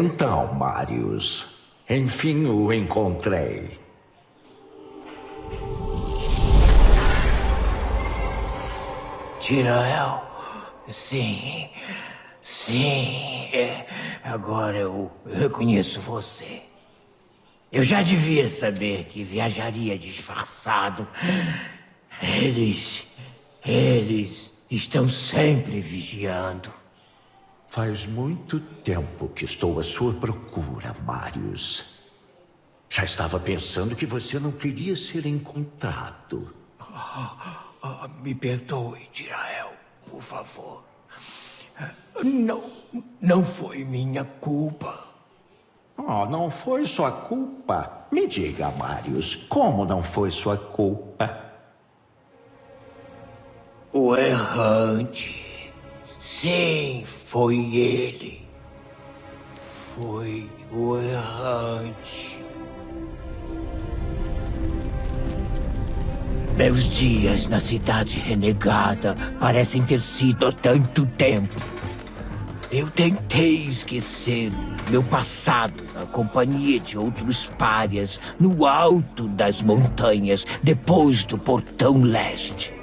Então, Marius, enfim o encontrei. Tirael, sim, sim, é, agora eu reconheço você. Eu já devia saber que viajaria disfarçado. Eles, eles estão sempre vigiando. Faz muito tempo que estou à sua procura, Marius. Já estava pensando que você não queria ser encontrado. Oh, oh, me perdoe, Tirael, por favor. Não, não foi minha culpa. Oh, não foi sua culpa? Me diga, Marius, como não foi sua culpa? O errante Sim, foi ele. Foi o errante. Meus dias na cidade renegada parecem ter sido há tanto tempo. Eu tentei esquecer meu passado na companhia de outros párias no alto das montanhas depois do portão leste.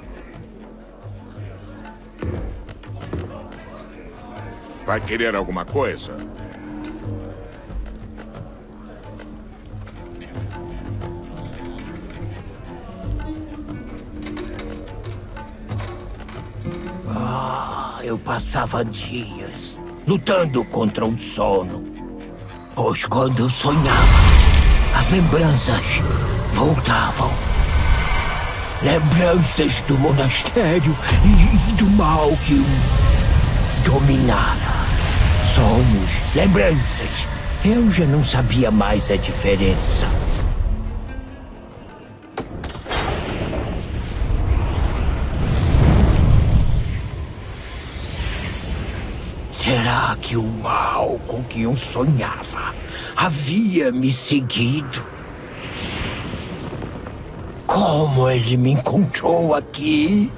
Vai querer alguma coisa? Ah, eu passava dias lutando contra o sono. Pois quando eu sonhava, as lembranças voltavam. Lembranças do monastério e do mal que o dominara sonhos, lembranças. Eu já não sabia mais a diferença. Será que o mal com que eu sonhava havia me seguido? Como ele me encontrou aqui?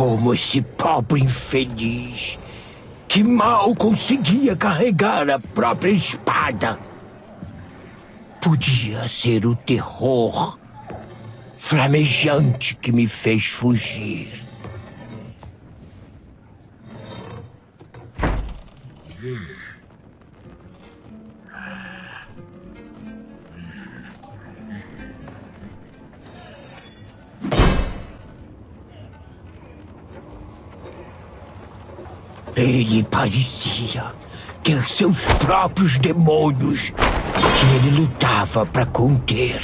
Como esse pobre infeliz que mal conseguia carregar a própria espada. Podia ser o terror flamejante que me fez fugir. Ele parecia ter seus próprios demônios que ele lutava para conter.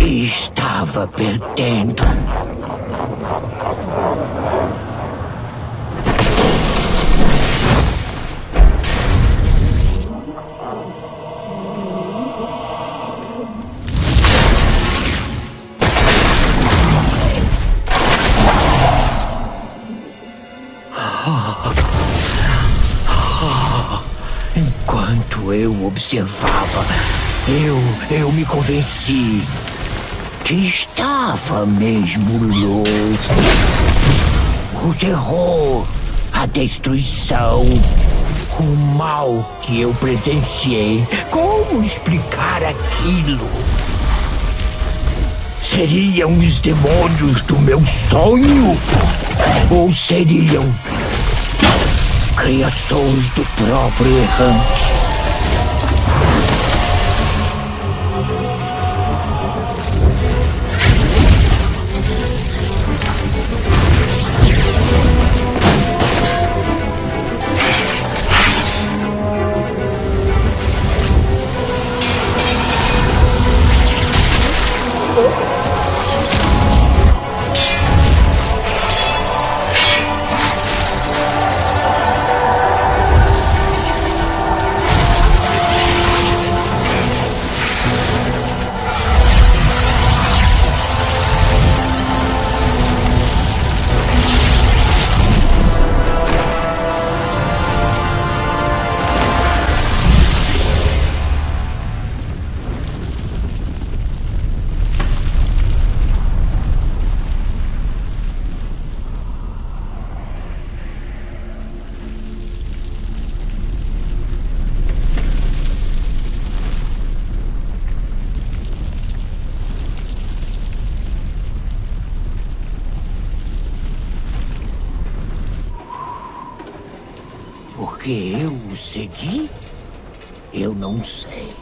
E estava perdendo. Eu observava, eu, eu me convenci que estava mesmo louco. O terror, a destruição, o mal que eu presenciei. Como explicar aquilo? Seriam os demônios do meu sonho? Ou seriam criações do próprio errante? Que eu o segui? Eu não sei.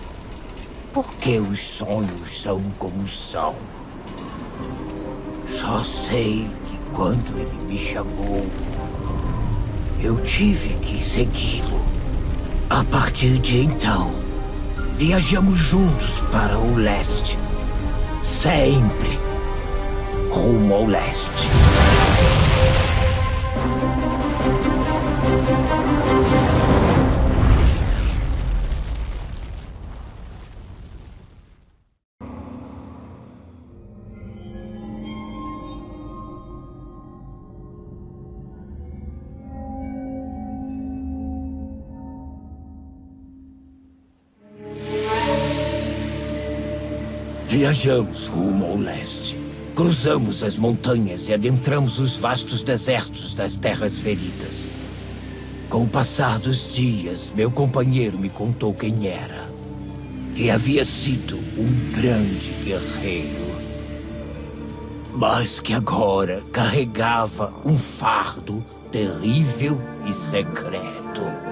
Porque os sonhos são como são. Só sei que quando ele me chamou, eu tive que segui-lo. A partir de então, viajamos juntos para o leste. Sempre rumo ao leste. Viajamos rumo ao leste. Cruzamos as montanhas e adentramos os vastos desertos das Terras Feridas. Com o passar dos dias, meu companheiro me contou quem era. Que havia sido um grande guerreiro. Mas que agora carregava um fardo terrível e secreto.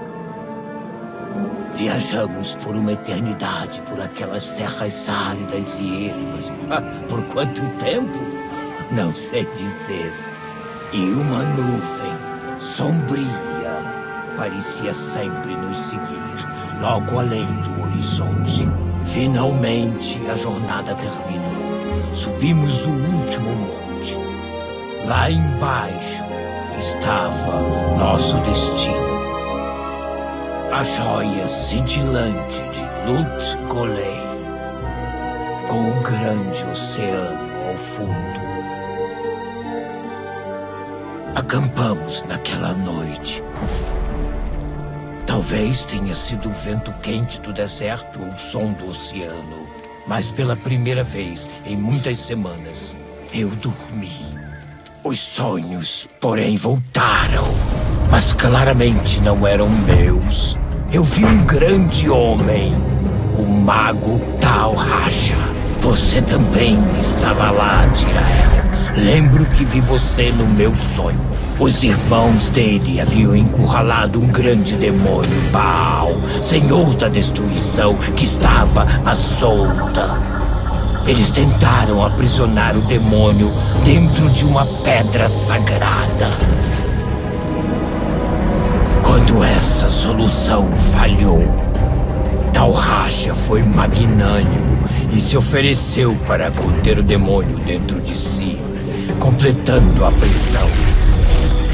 Viajamos por uma eternidade por aquelas terras áridas e ermas. Ah, por quanto tempo? Não sei dizer. E uma nuvem sombria parecia sempre nos seguir, logo além do horizonte. Finalmente a jornada terminou. Subimos o último monte. Lá embaixo estava nosso destino a joia cintilante de Lut Golem, com o grande oceano ao fundo. Acampamos naquela noite. Talvez tenha sido o vento quente do deserto ou o som do oceano, mas pela primeira vez em muitas semanas eu dormi. Os sonhos, porém, voltaram, mas claramente não eram meus eu vi um grande homem, o mago Tal Racha. Você também estava lá, Tirael. Lembro que vi você no meu sonho. Os irmãos dele haviam encurralado um grande demônio, Baal, senhor da destruição, que estava à solta. Eles tentaram aprisionar o demônio dentro de uma pedra sagrada. Quando essa solução falhou, Talracha foi magnânimo e se ofereceu para conter o demônio dentro de si, completando a prisão.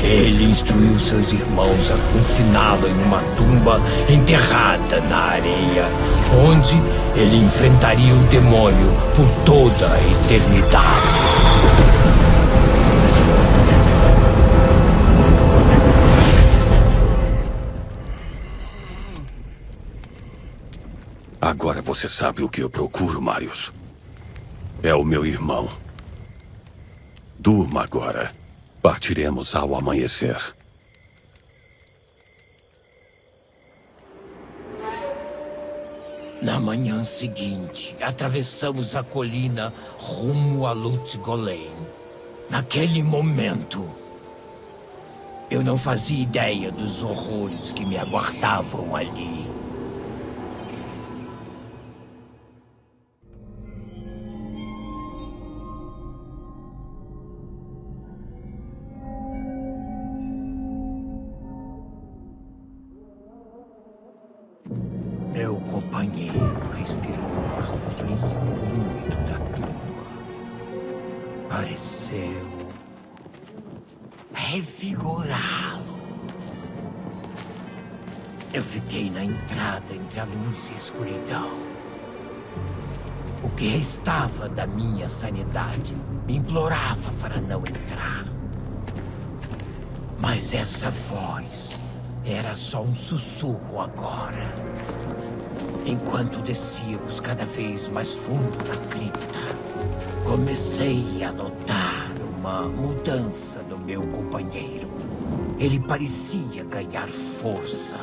Ele instruiu seus irmãos a confiná-lo em uma tumba enterrada na areia, onde ele enfrentaria o demônio por toda a eternidade. Agora você sabe o que eu procuro, Marius. É o meu irmão. Durma agora. Partiremos ao amanhecer. Na manhã seguinte, atravessamos a colina rumo a Lut Golem. Naquele momento, eu não fazia ideia dos horrores que me aguardavam ali. Luz e escuridão. O que restava da minha sanidade me implorava para não entrar. Mas essa voz era só um sussurro agora. Enquanto descíamos cada vez mais fundo na cripta, comecei a notar uma mudança no meu companheiro. Ele parecia ganhar força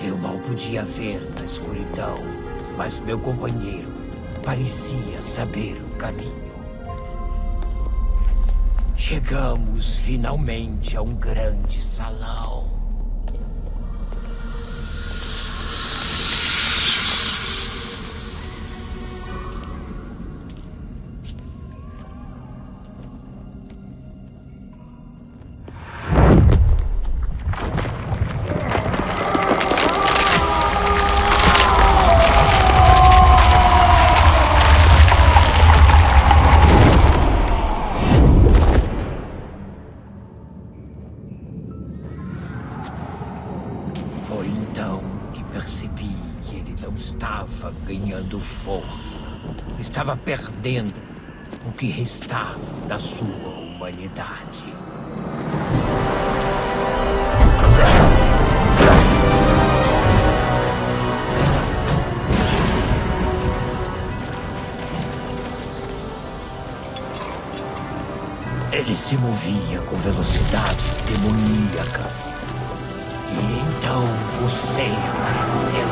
eu mal podia ver na escuridão, mas meu companheiro parecia saber o caminho. Chegamos finalmente a um grande salão. Estava perdendo o que restava da sua humanidade. Ele se movia com velocidade demoníaca. E então você apareceu.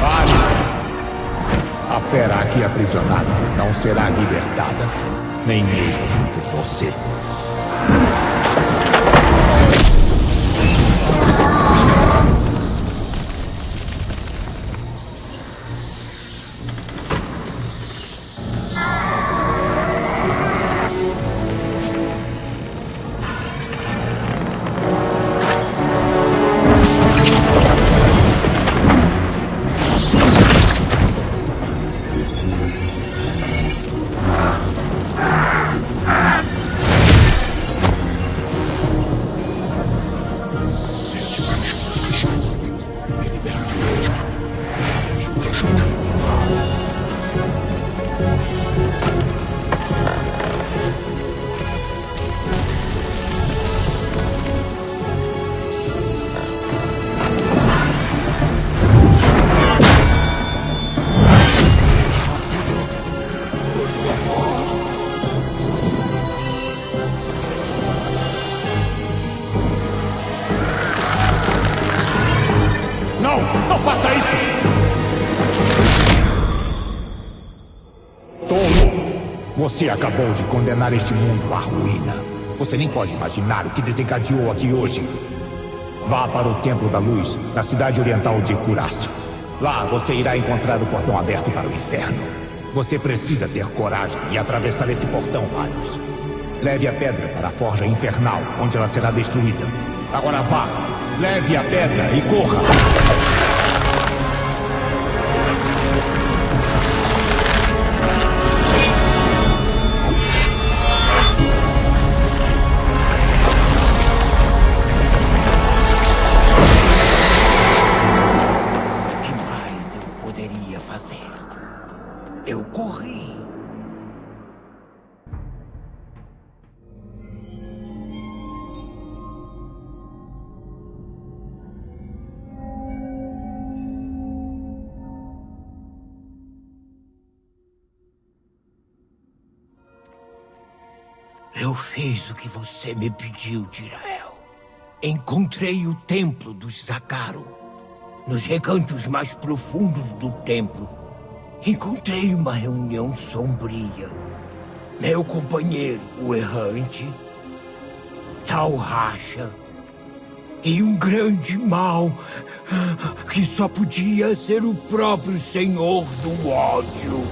Pare! A fera aqui aprisionada não será libertada, nem mesmo por você. Você acabou de condenar este mundo à ruína. Você nem pode imaginar o que desencadeou aqui hoje. Vá para o Templo da Luz, na cidade oriental de Curaste. Lá você irá encontrar o portão aberto para o inferno. Você precisa ter coragem e atravessar esse portão, Marius. Leve a pedra para a forja infernal, onde ela será destruída. Agora vá, leve a pedra e corra! Você me pediu, Dirael. Encontrei o templo dos Zakaro. Nos recantos mais profundos do templo, encontrei uma reunião sombria. Meu companheiro, o errante, Tal Racha, e um grande mal que só podia ser o próprio Senhor do ódio.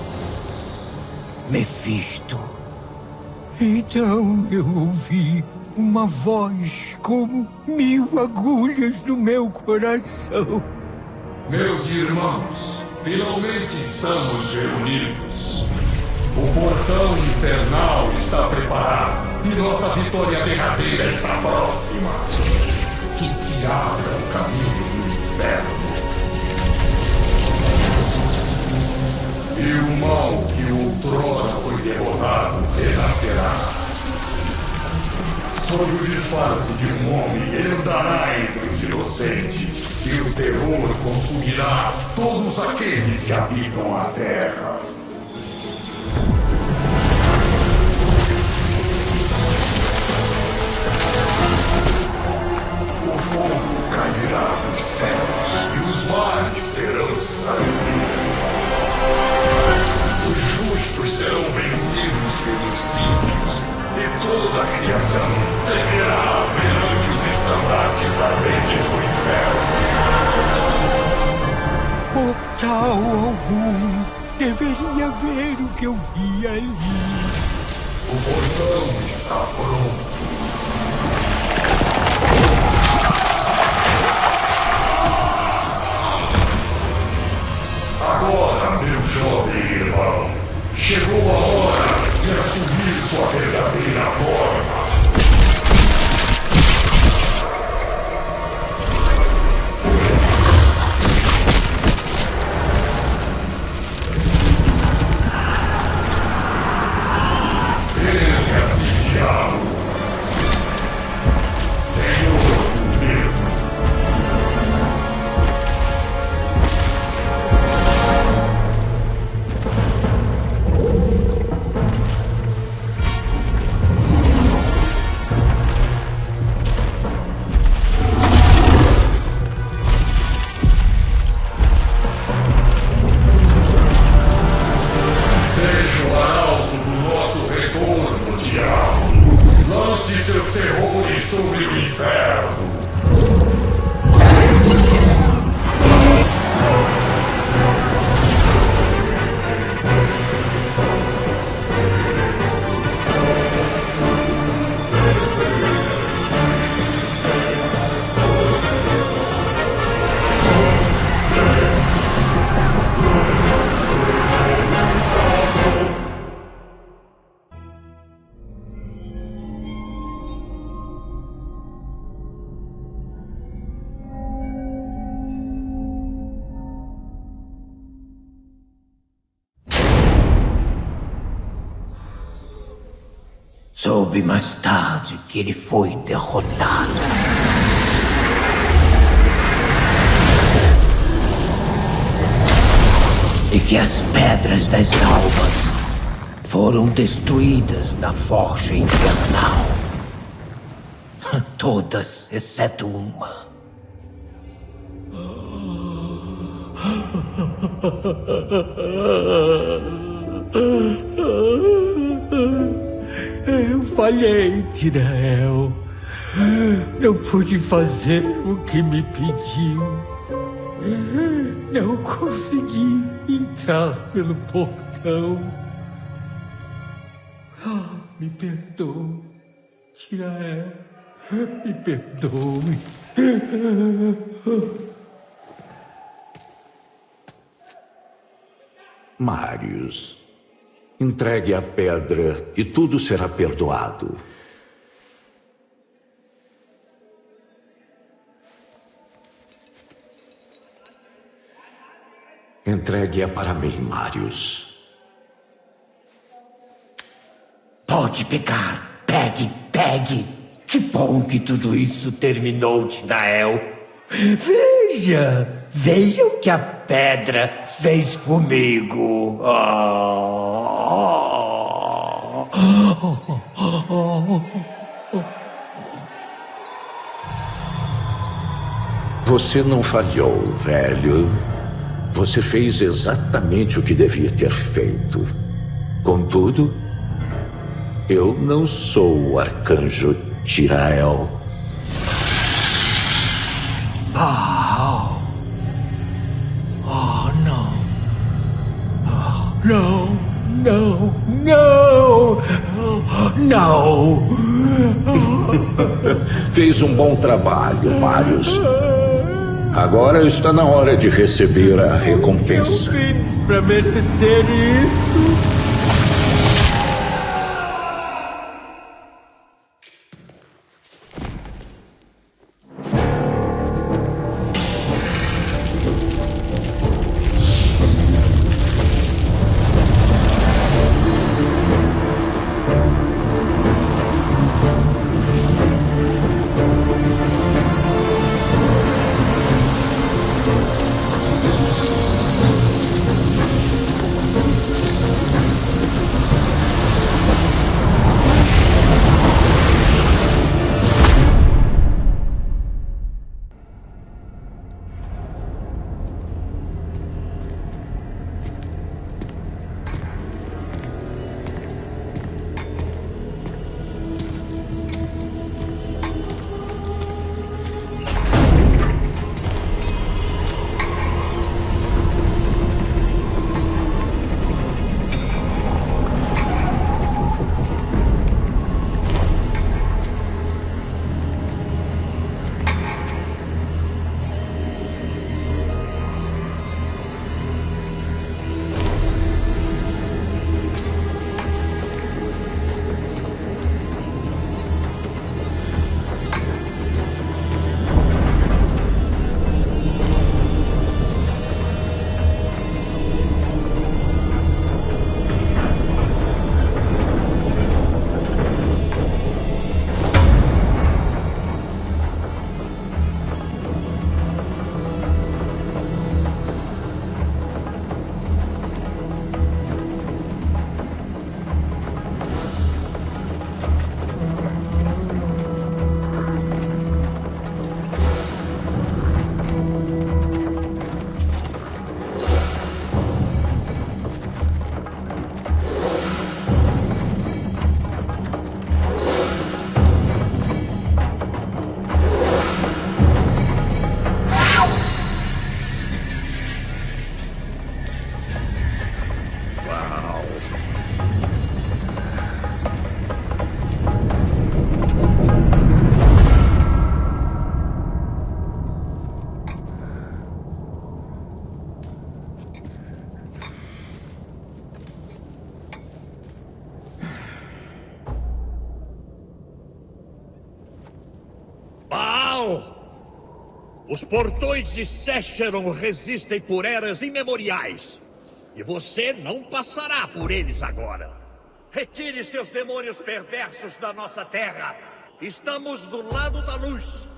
Mephisto. Então eu ouvi uma voz como mil agulhas no meu coração. Meus irmãos, finalmente estamos reunidos. O portão infernal está preparado e nossa vitória derradeira está próxima. Que se abra o caminho do inferno. E o mal que outrora foi derrotado renascerá. Sob o disfarce de um homem, ele andará entre os inocentes, e o terror consumirá todos aqueles que habitam a terra. O fogo cairá dos céus, e os mares serão sangue justos serão vencidos pelos ímpios, e toda a criação tremerá perante os estandartes ardentes do inferno. Portal algum deveria ver o que eu vi ali. O portão está pronto. Chegou a hora de assumir sua verdadeira forma. Soube mais tarde que ele foi derrotado. E que as pedras das almas foram destruídas na forja infernal. Todas, exceto uma. Eu falhei, Tirael. Não pude fazer o que me pediu. Não consegui entrar pelo portão. Ah, me perdoe, Tirael. Me perdoe. Marius, entregue a pedra e tudo será perdoado. Entregue-a para mim, Marius. Pode pegar. Pegue, pegue. Que bom que tudo isso terminou, Tinael. Veja, veja o que a pedra fez comigo. Ah. Você não falhou, velho. Você fez exatamente o que devia ter feito. Contudo, eu não sou o arcanjo Tirael. Oh. Oh, não. Oh, não, não, não. Não. Fez um bom trabalho, Marius. Agora está na hora de receber a recompensa. Eu fiz pra merecer isso. Os portões de Secheron resistem por eras imemoriais. E você não passará por eles agora. Retire seus demônios perversos da nossa terra. Estamos do lado da luz.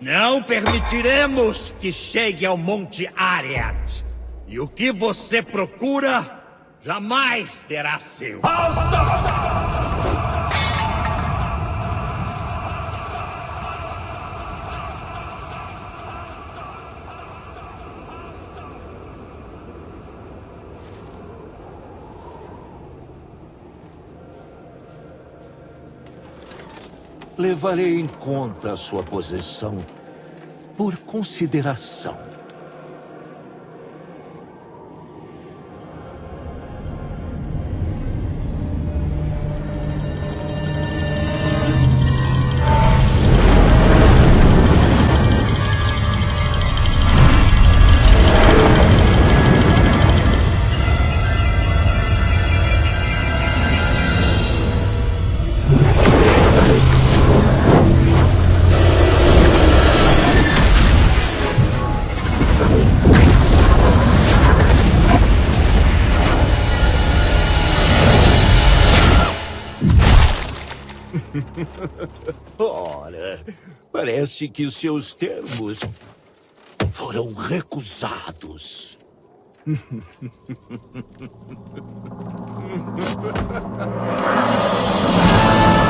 Não permitiremos que chegue ao Monte Ariat. E o que você procura jamais será seu. Levarei em conta a sua posição por consideração. Que seus termos foram recusados.